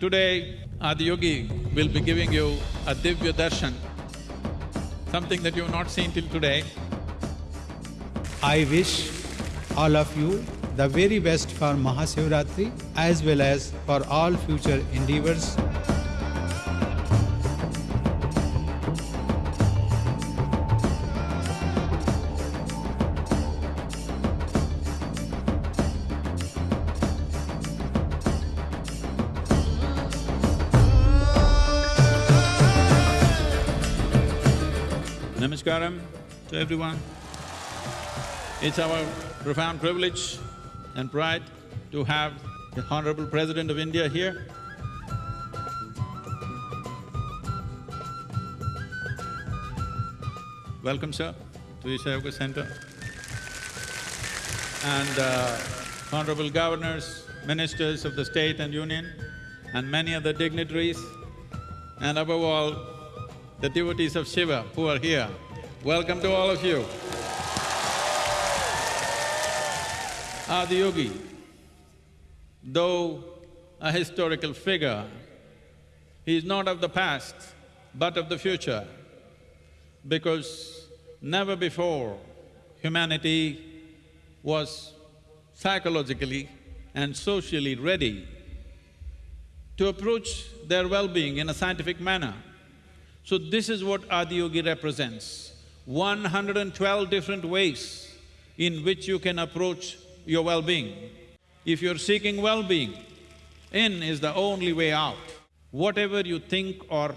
Today, Adiyogi will be giving you a Divya Darshan, something that you've not seen till today. I wish all of you the very best for Mahashivratri as well as for all future endeavors. Namaskaram to everyone. It's our profound privilege and pride to have the Honorable President of India here. Welcome, sir, to Isha Yoga Center. And uh, Honorable Governors, Ministers of the State and Union, and many other dignitaries, and above all, the devotees of Shiva who are here. Welcome to all of you. Adiyogi, though a historical figure, he is not of the past, but of the future, because never before humanity was psychologically and socially ready to approach their well-being in a scientific manner. So this is what Adiyogi represents, 112 different ways in which you can approach your well-being. If you're seeking well-being, in is the only way out. Whatever you think or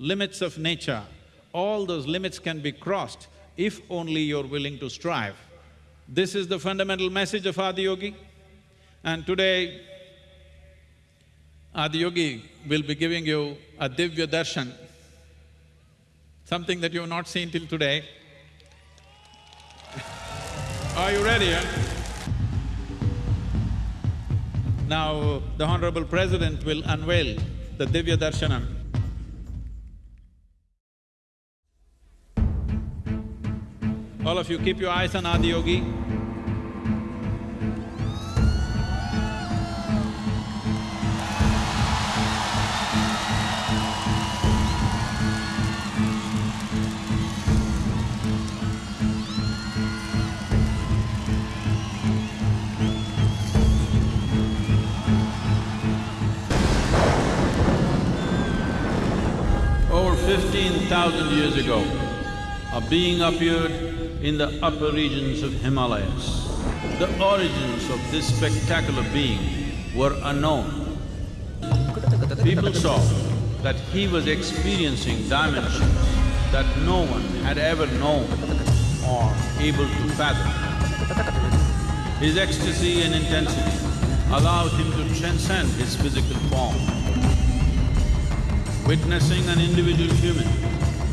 limits of nature, all those limits can be crossed if only you're willing to strive. This is the fundamental message of Adiyogi. And today, Adiyogi will be giving you a Divya Darshan, something that you've not seen till today. Are you ready, huh? Now, the Honorable President will unveil the Divya Darshanam. All of you keep your eyes on Adiyogi. Over fifteen thousand years ago, a being appeared in the upper regions of Himalayas. The origins of this spectacular being were unknown. People saw that he was experiencing dimensions that no one had ever known or able to fathom. His ecstasy and intensity allowed him to transcend his physical form. Witnessing an individual human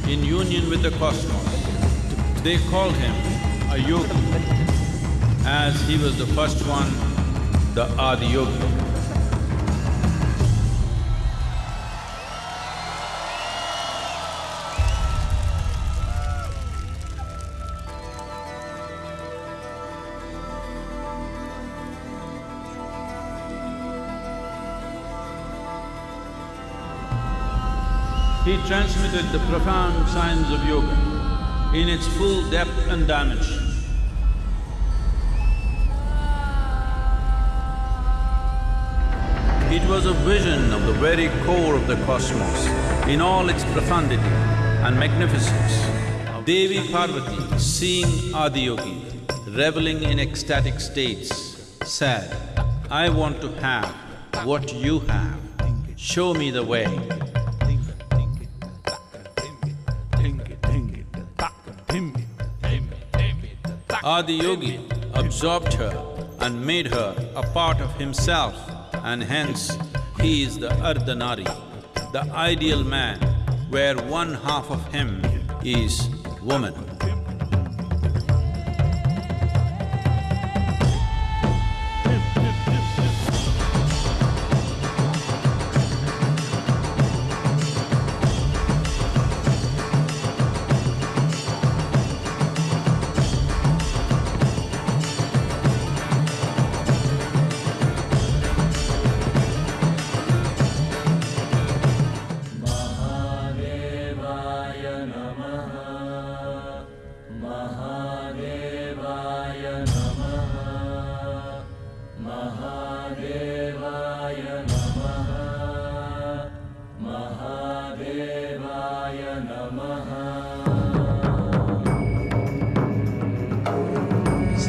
in union with the cosmos, they called him a yogi, as he was the first one, the Adiyogi. He transmitted the profound science of yoga in its full depth and dimension. It was a vision of the very core of the cosmos in all its profundity and magnificence. Devi Parvati, seeing Adiyogi, reveling in ecstatic states, said, I want to have what you have, show me the way. Adiyogi absorbed her and made her a part of himself and hence he is the Ardhanari, the ideal man where one half of him is woman.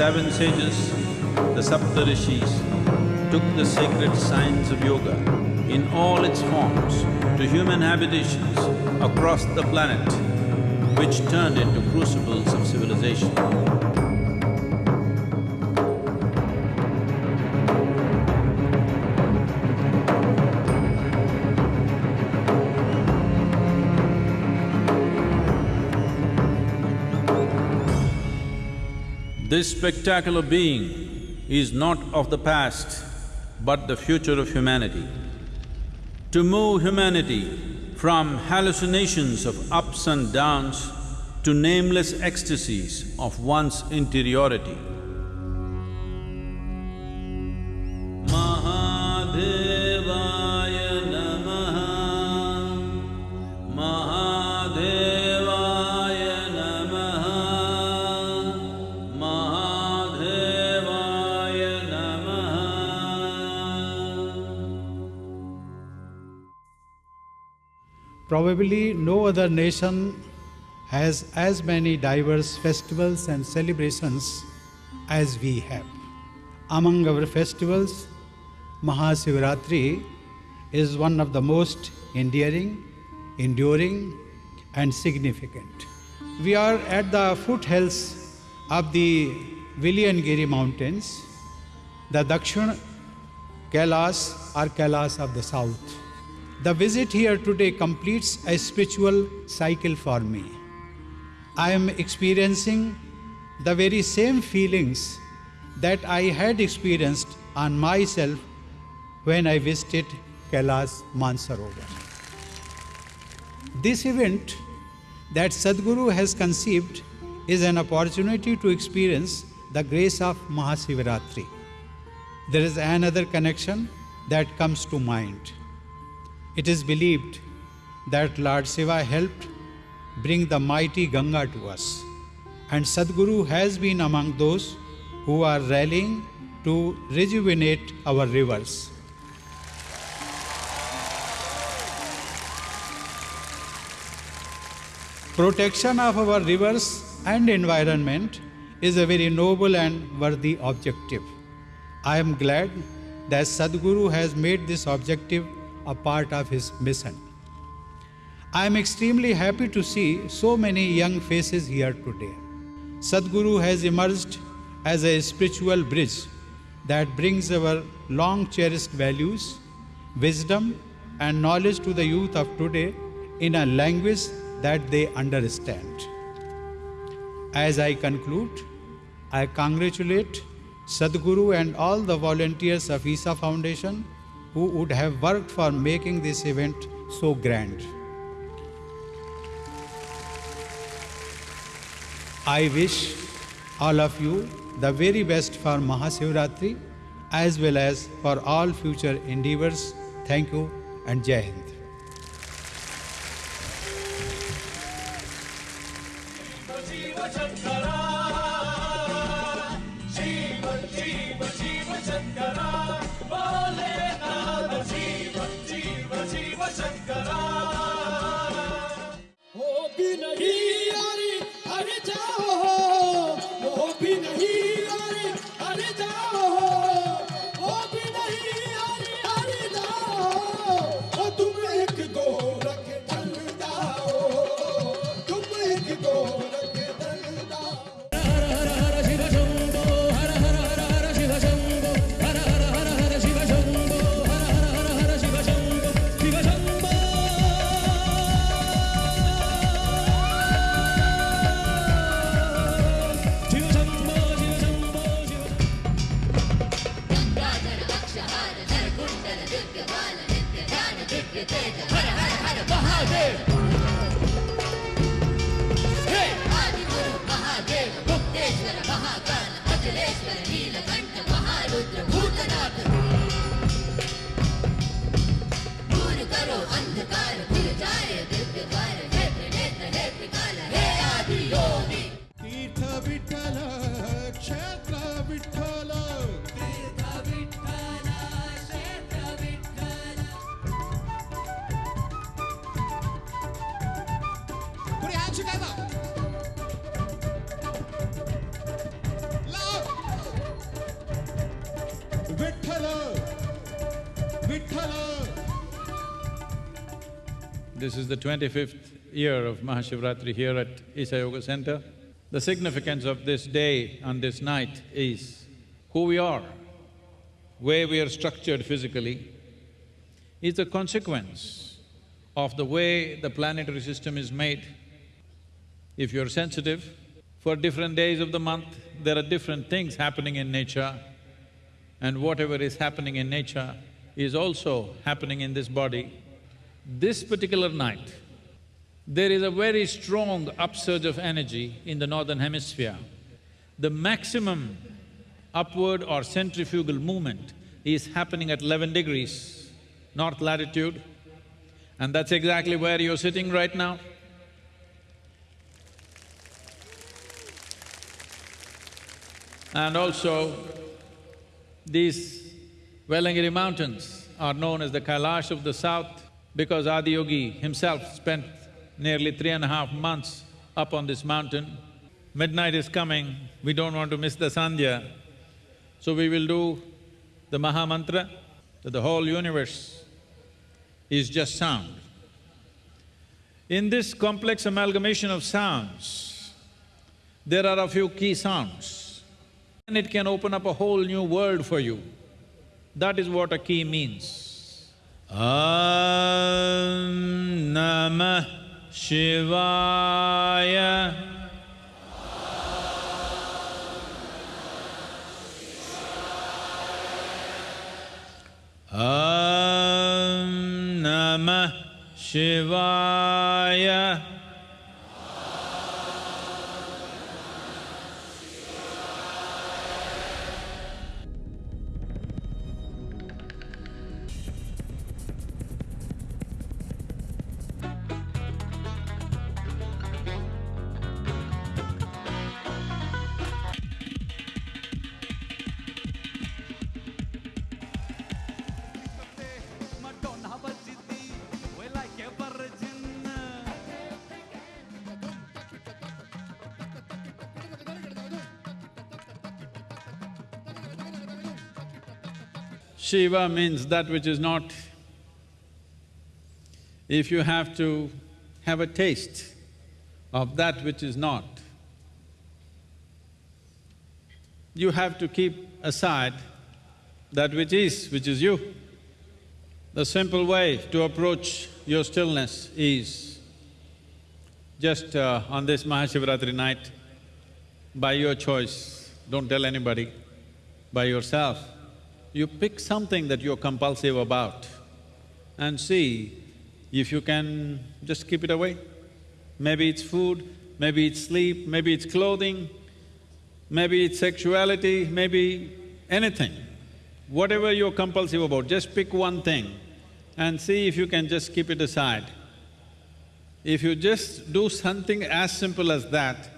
Seven sages, the Saptarishis, took the sacred science of yoga in all its forms to human habitations across the planet, which turned into crucibles of civilization. This spectacular being is not of the past, but the future of humanity. To move humanity from hallucinations of ups and downs to nameless ecstasies of one's interiority. Probably no other nation has as many diverse festivals and celebrations as we have. Among our festivals, Mahasivaratri is one of the most endearing, enduring, and significant. We are at the foothills of the Velliangiri mountains, the Dakshin Kailas or Kailas of the south. The visit here today completes a spiritual cycle for me. I am experiencing the very same feelings that I had experienced on myself when I visited Kailas Mansarovar. This event that Sadhguru has conceived is an opportunity to experience the grace of Mahasivaratri. There is another connection that comes to mind. It is believed that Lord Shiva helped bring the mighty Ganga to us, and Sadhguru has been among those who are rallying to rejuvenate our rivers. Protection of our rivers and environment is a very noble and worthy objective. I am glad that Sadhguru has made this objective a part of his mission. I am extremely happy to see so many young faces here today. Sadhguru has emerged as a spiritual bridge that brings our long cherished values, wisdom, and knowledge to the youth of today in a language that they understand. As I conclude, I congratulate Sadhguru and all the volunteers of Isha Foundation who would have worked for making this event so grand. I wish all of you the very best for Mahasivaratri as well as for all future endeavors. Thank you and Jai Hind. This is the twenty-fifth year of Mahashivratri here at Isha Yoga Center. The significance of this day and this night is who we are, where we are structured physically, is a consequence of the way the planetary system is made. If you're sensitive, for different days of the month, there are different things happening in nature, and whatever is happening in nature is also happening in this body. This particular night, there is a very strong upsurge of energy in the northern hemisphere. The maximum upward or centrifugal movement is happening at eleven degrees north latitude, and that's exactly where you're sitting right now. And also, these Velliangiri mountains are known as the Kailash of the south because Adiyogi himself spent nearly three and a half months up on this mountain. Midnight is coming, we don't want to miss the Sandhya, so we will do the Maha Mantra that the whole universe is just sound. In this complex amalgamation of sounds, there are a few key sounds and it can open up a whole new world for you. That is what a key means. Om Namah Shivaya Om Namah Shivaya Shiva means that which is not. If you have to have a taste of that which is not, you have to keep aside that which is, which is you. The simple way to approach your stillness is just uh, on this Mahashivratri night, by your choice, don't tell anybody, by yourself, you pick something that you're compulsive about and see if you can just keep it away. Maybe it's food, maybe it's sleep, maybe it's clothing, maybe it's sexuality, maybe anything. Whatever you're compulsive about, just pick one thing and see if you can just keep it aside. If you just do something as simple as that,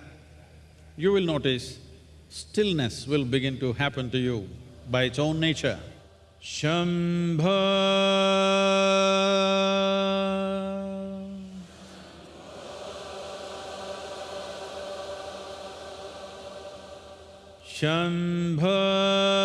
you will notice stillness will begin to happen to you by its own nature. Shambha Shambha